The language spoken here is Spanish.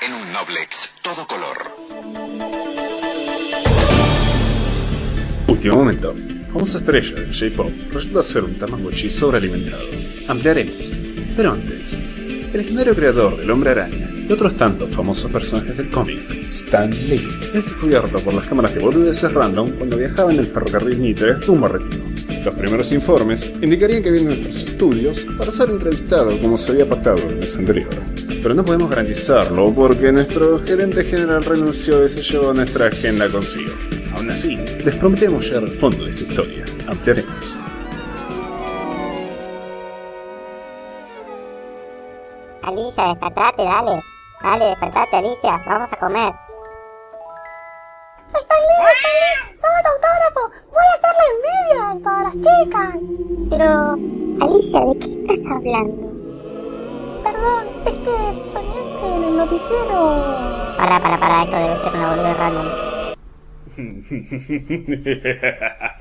en un Noblex todo color. Último momento. Famosa estrella del J-Pop resulta ser un Tamagotchi sobrealimentado. Ampliaremos. Pero antes, el legendario creador del Hombre Araña y otros tantos famosos personajes del cómic, Stan Lee, es descubierto por las cámaras de boludeces random cuando viajaba en el ferrocarril Mitre rumbo a Retiro. Los primeros informes indicarían que viene a nuestros estudios para ser entrevistado como se había pactado el mes anterior. Pero no podemos garantizarlo porque nuestro gerente general renunció y se llevó nuestra agenda consigo. Aún así, les prometemos llegar al fondo de esta historia. Ampliaremos. Alicia, despertate, dale. Dale, despertate, Alicia. Vamos a comer. ¡Estoy listo, estoy! Chicas! Pero, Alicia, ¿de qué estás hablando? Perdón, es que soñé que en el noticiero... Para, para, para, esto debe ser una boluda random.